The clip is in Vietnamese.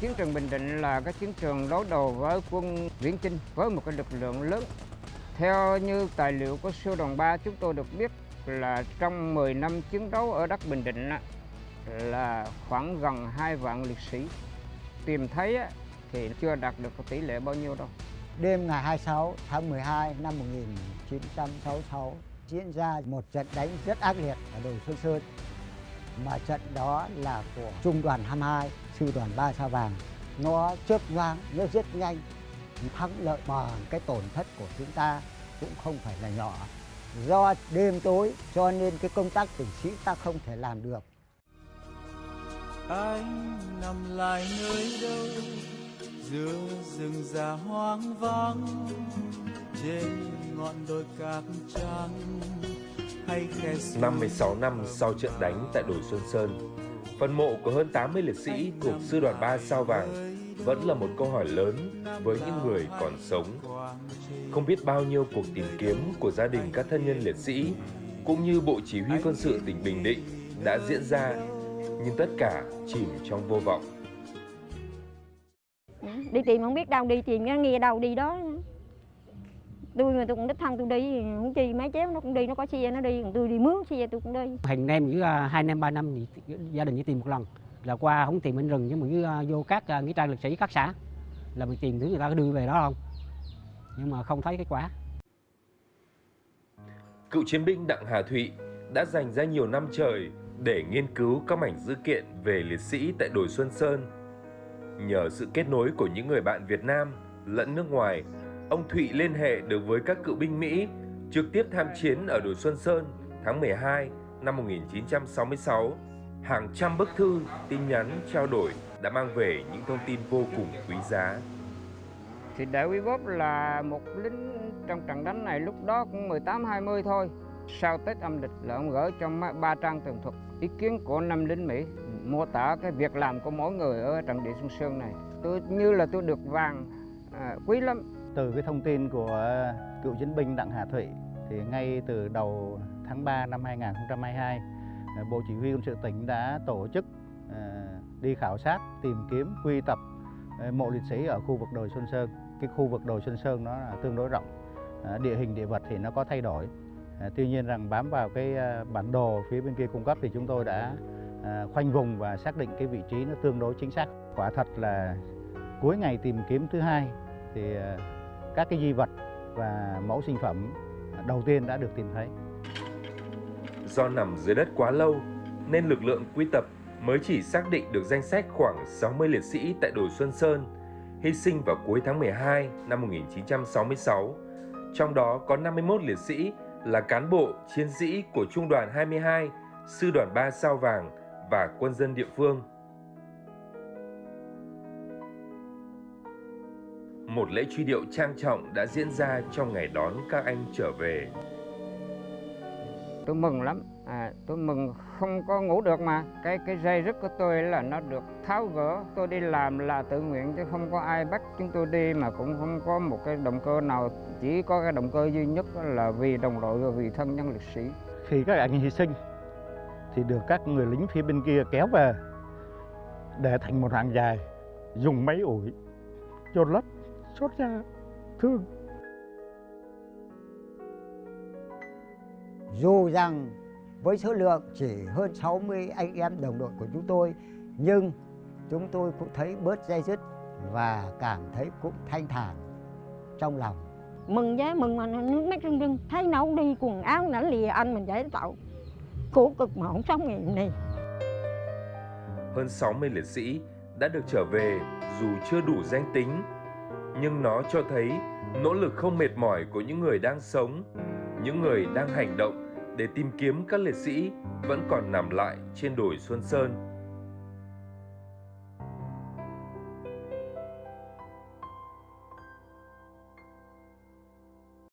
Chiến trường Bình Định là cái chiến trường đối đầu với quân Viễn Chinh với một cái lực lượng lớn. Theo như tài liệu của sư đoàn 3 chúng tôi được biết là trong 10 năm chiến đấu ở đất Bình Định là khoảng gần 2 vạn liệt sĩ. Tìm thấy thì chưa đạt được tỷ lệ bao nhiêu đâu. Đêm ngày 26 tháng 12 năm 1966 diễn ra một trận đánh rất ác liệt ở đồi Xuân Sơn. Mà trận đó là của Trung đoàn 22, Sư đoàn 3 Sao Vàng. Nó chớp nhoáng, nó rất nhanh. Thắng lợi mà cái tổn thất của chúng ta cũng không phải là nhỏ. Do đêm tối cho nên cái công tác tử sĩ ta không thể làm được. anh nằm lại nơi đâu giữa rừng già hoang vắng trên ngọn đồi cát trắng suối 56 năm sau trận đánh tại đồi Xuân Sơn, phần mộ của hơn 80 liệt sĩ thuộc Sư đoàn 3 Sao Vàng vẫn là một câu hỏi lớn với những người còn sống. Không biết bao nhiêu cuộc tìm kiếm của gia đình các thân nhân liệt sĩ cũng như Bộ Chỉ huy Quân sự tỉnh Bình Định đã diễn ra, nhưng tất cả chìm trong vô vọng. Đi tìm không biết đâu đi tìm nghe nghe đâu đi đó. Tôi mà tôi cũng đích thân tôi đi không chi mấy chéo nó cũng đi nó có xe nó đi còn tôi đi mướn xe tôi cũng đi. Hàng năm với à, hai năm ba năm thì gia đình chỉ tìm một lần. Là qua không tìm bên rừng nhưng mà à, vô các à, nghĩa trang liệt sĩ các xã. Là mình tìm thứ người ta có đưa về đó không? Nhưng mà không thấy kết quả. Cựu chiến binh Đặng Hà Thụy đã dành ra nhiều năm trời để nghiên cứu các mảnh dữ kiện về liệt sĩ tại đồi Xuân Sơn. Nhờ sự kết nối của những người bạn Việt Nam lẫn nước ngoài, ông Thụy liên hệ được với các cựu binh Mỹ trực tiếp tham chiến ở đồi Xuân Sơn tháng 12 năm 1966. Hàng trăm bức thư, tin nhắn trao đổi đã mang về những thông tin vô cùng quý giá. Thì đại quý Bốp là một lính trong trận đánh này lúc đó cũng 18-20 thôi. Sau Tết âm lịch là ông gửi cho ba trang tường thuật ý kiến của năm lính Mỹ mô tả cái việc làm của mỗi người ở trận địa Xuân Sơn này. Tôi như là tôi được vàng à, quý lắm. Từ cái thông tin của cựu chiến binh Đặng Hà Thụy thì ngay từ đầu tháng 3 năm 2022, à, Bộ Chỉ huy quân sự tỉnh đã tổ chức à, đi khảo sát, tìm kiếm, quy tập à, mộ liệt sĩ ở khu vực đồi Xuân Sơn. Cái khu vực đồi Xuân Sơn nó là tương đối rộng, à, địa hình địa vật thì nó có thay đổi. À, Tuy nhiên rằng bám vào cái à, bản đồ phía bên kia cung cấp thì chúng tôi đã À, khoanh vùng và xác định cái vị trí nó tương đối chính xác. Quả thật là cuối ngày tìm kiếm thứ hai thì à, các cái di vật và mẫu sinh phẩm đầu tiên đã được tìm thấy. Do nằm dưới đất quá lâu nên lực lượng quy tập mới chỉ xác định được danh sách khoảng 60 liệt sĩ tại đồi Xuân Sơn hy sinh vào cuối tháng 12 năm 1966. Trong đó có 51 liệt sĩ là cán bộ, chiến sĩ của Trung đoàn 22, Sư đoàn 3 Sao Vàng và quân dân địa phương. Một lễ truy điệu trang trọng đã diễn ra trong ngày đón các anh trở về. Tôi mừng lắm. À, tôi mừng không có ngủ được mà. Cái cái dây rứt của tôi là nó được tháo gỡ. Tôi đi làm là tự nguyện chứ không có ai bắt chúng tôi đi mà cũng không có một cái động cơ nào. Chỉ có cái động cơ duy nhất là vì đồng đội và vì thân nhân liệt sĩ. Khi các anh hy sinh thì được các người lính phía bên kia kéo về để thành một hàng dài dùng máy ủi chôn lấp xót ra thương Dù rằng với số lượng chỉ hơn 60 anh em đồng đội của chúng tôi nhưng chúng tôi cũng thấy bớt dây dứt và cảm thấy cũng thanh thản trong lòng. mừng giá mừng mà nước mắt rưng rưng thấy không đi quần áo nãy lìa anh mình giải tạo cố cực mà không sống ngày này hơn 60 liệt sĩ đã được trở về dù chưa đủ danh tính, nhưng nó cho thấy nỗ lực không mệt mỏi của những người đang sống, những người đang hành động để tìm kiếm các liệt sĩ vẫn còn nằm lại trên đồi Xuân Sơn.